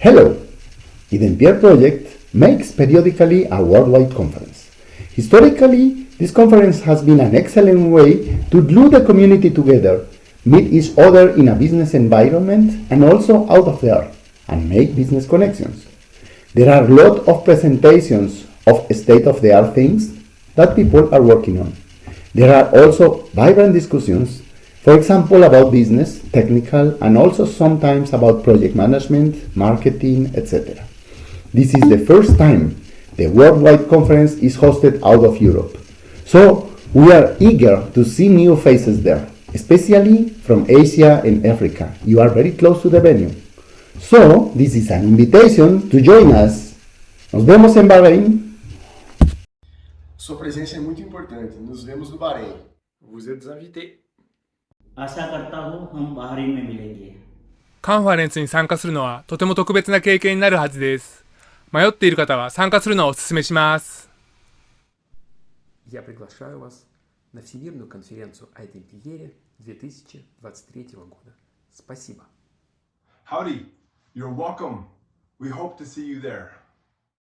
Hello! iDempiere project makes periodically a worldwide conference. Historically, this conference has been an excellent way to glue the community together, meet each other in a business environment and also out of there, and make business connections. There are a lot of presentations of state-of-the-art things that people are working on. There are also vibrant discussions, for example, about business, technical, and also sometimes about project management, marketing, etc. This is the first time the worldwide conference is hosted out of Europe. So we are eager to see new faces there, especially from Asia and Africa. You are very close to the venue. So this is an invitation to join us. Nos vemos en Bahrein Sua presença é muito importante. Nos vemos no Bahrein. Vous êtes invité. カンファレンスに参加するのはとても特別な経験になるはずです。迷っている方は参加するのをお勧めします。 Я приглашаю вас на Всемирную конференцию о Темпиере 2023 года. Спасибо. Howdy, you're welcome. We hope to see you there.